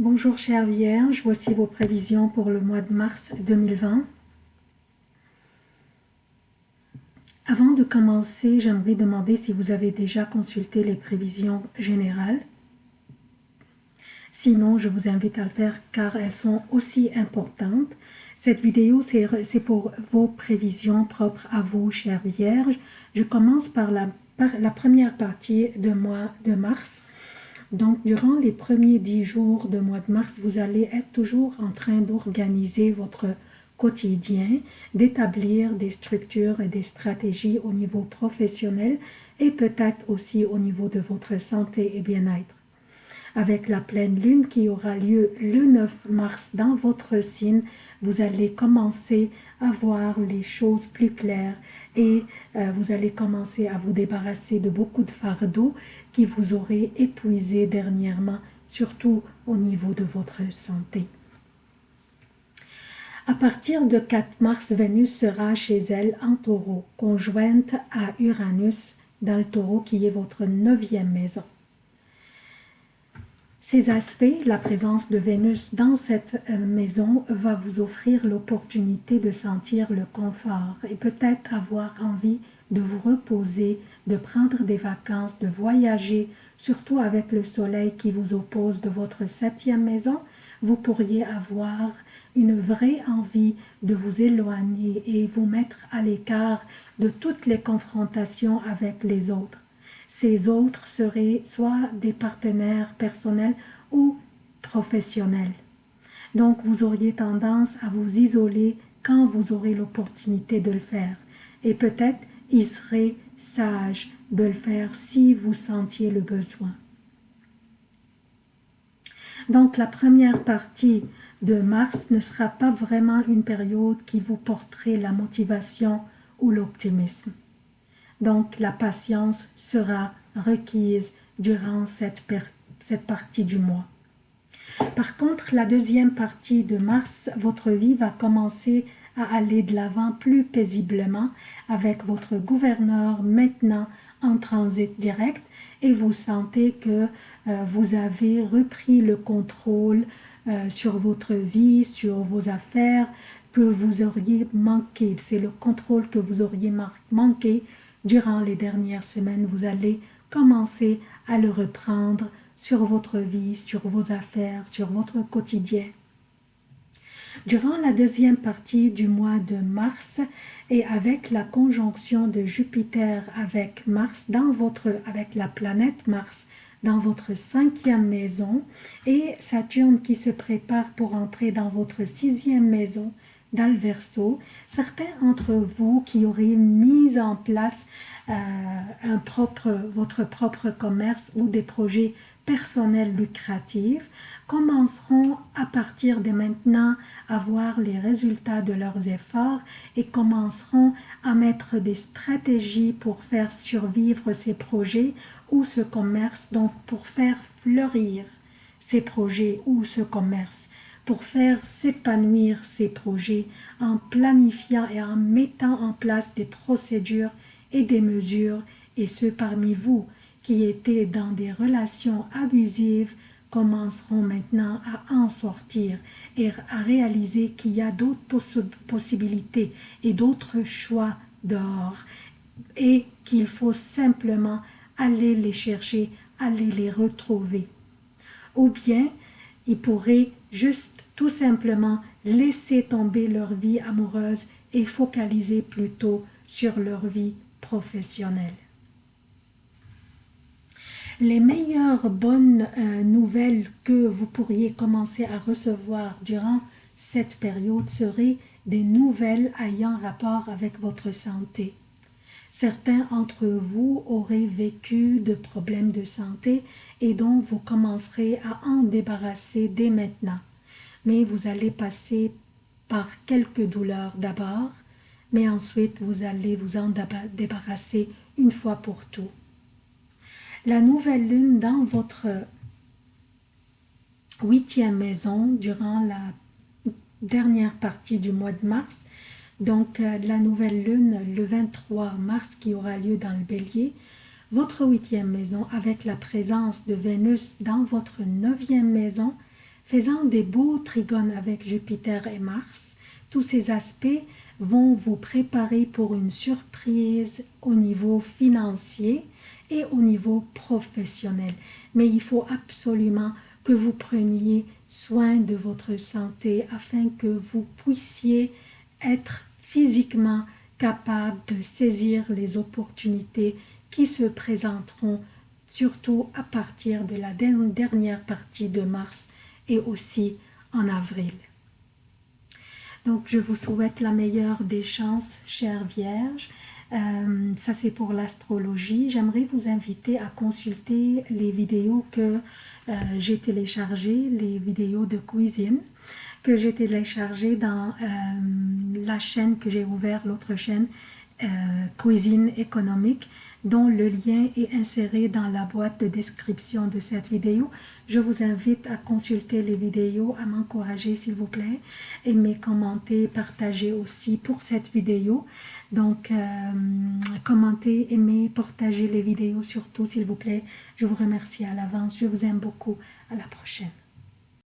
Bonjour chère Vierge, voici vos prévisions pour le mois de mars 2020. Avant de commencer, j'aimerais demander si vous avez déjà consulté les prévisions générales. Sinon, je vous invite à le faire car elles sont aussi importantes. Cette vidéo, c'est pour vos prévisions propres à vous, chère Vierge. Je commence par la, première partie de mois de mars. Donc, durant les premiers dix jours de mois de mars, vous allez être toujours en train d'organiser votre quotidien, d'établir des structures et des stratégies au niveau professionnel et peut-être aussi au niveau de votre santé et bien-être avec la pleine lune qui aura lieu le 9 mars dans votre signe, vous allez commencer à voir les choses plus claires et euh, vous allez commencer à vous débarrasser de beaucoup de fardeaux qui vous auraient épuisé dernièrement, surtout au niveau de votre santé. À partir de 4 mars, Vénus sera chez elle en taureau, conjointe à Uranus dans le taureau qui est votre neuvième maison. Ces aspects, la présence de Vénus dans cette euh, maison va vous offrir l'opportunité de sentir le confort et peut-être avoir envie de vous reposer, de prendre des vacances, de voyager, surtout avec le soleil qui vous oppose de votre septième maison, vous pourriez avoir une vraie envie de vous éloigner et vous mettre à l'écart de toutes les confrontations avec les autres. Ces autres seraient soit des partenaires personnels ou professionnels. Donc, vous auriez tendance à vous isoler quand vous aurez l'opportunité de le faire. Et peut-être, il serait sage de le faire si vous sentiez le besoin. Donc, la première partie de mars ne sera pas vraiment une période qui vous porterait la motivation ou l'optimisme. Donc la patience sera requise durant cette, partie du mois. Par contre, la deuxième partie de mars, votre vie va commencer à aller de l'avant plus paisiblement avec votre gouverneur maintenant en transit direct et vous sentez que euh, vous avez repris le contrôle euh, sur votre vie, sur vos affaires que vous auriez manqué. C'est le contrôle que vous auriez manqué durant les dernières semaines, vous allez commencer à le reprendre sur votre vie, sur vos affaires, sur votre quotidien. Durant la deuxième partie du mois de mars et avec la conjonction de Jupiter avec Mars dans votre, avec la planète Mars dans votre cinquième maison et Saturne qui se prépare pour entrer dans votre sixième maison dans le verso, certains d'entre vous qui auraient mis en place euh, un votre propre commerce ou des projets personnels lucratifs commenceront à partir de maintenant à voir les résultats de leurs efforts et commenceront à mettre des stratégies pour faire survivre ces projets ou ce commerce, donc pour faire fleurir ces projets ou ce commerce pour faire s'épanouir ces projets en planifiant et en mettant en place des procédures et des mesures, et ceux parmi vous qui étaient dans des relations abusives commenceront maintenant à en sortir et à réaliser qu'il y a d'autres possibilités et d'autres choix dehors et qu'il faut simplement aller les chercher, aller les retrouver. Ou bien, ils pourraient juste tout simplement laisser tomber leur vie amoureuse et focaliser plutôt sur leur vie professionnelle. Les meilleures bonnes euh, nouvelles que vous pourriez commencer à recevoir durant cette période seraient des nouvelles ayant rapport avec votre santé. Certains d'entre vous auraient vécu de problèmes de santé et donc vous commencerez à en débarrasser dès maintenant mais vous allez passer par quelques douleurs d'abord, mais ensuite vous allez vous en débarrasser une fois pour tout. La nouvelle lune dans votre huitième maison durant la dernière partie du mois de mars, donc euh, la nouvelle lune le 23 mars qui aura lieu dans le bélier, votre huitième maison avec la présence de Vénus dans votre neuvième maison faisant des beaux trigones avec Jupiter et Mars. Tous ces aspects vont vous préparer pour une surprise au niveau financier et au niveau professionnel. Mais il faut absolument que vous preniez soin de votre santé afin que vous puissiez être physiquement capable de saisir les opportunités qui se présenteront surtout à partir de la dernière partie de mars et aussi en avril. Donc, je vous souhaite la meilleure des chances, chère Vierge. Euh, ça, c'est pour l'astrologie. J'aimerais vous inviter à consulter les vidéos que euh, j'ai téléchargées, les vidéos de cuisine que j'ai téléchargées dans euh, la chaîne que j'ai ouverte, l'autre chaîne, Cuisine économique dont le lien est inséré dans la boîte de description de cette vidéo. Je vous invite à consulter les vidéos, à m'encourager s'il vous plaît, aimer, commenter, partager aussi pour cette vidéo. Donc, euh, commentez, aimez, partagez les vidéos surtout s'il vous plaît. Je vous remercie à l'avance. Je vous aime beaucoup. À la prochaine.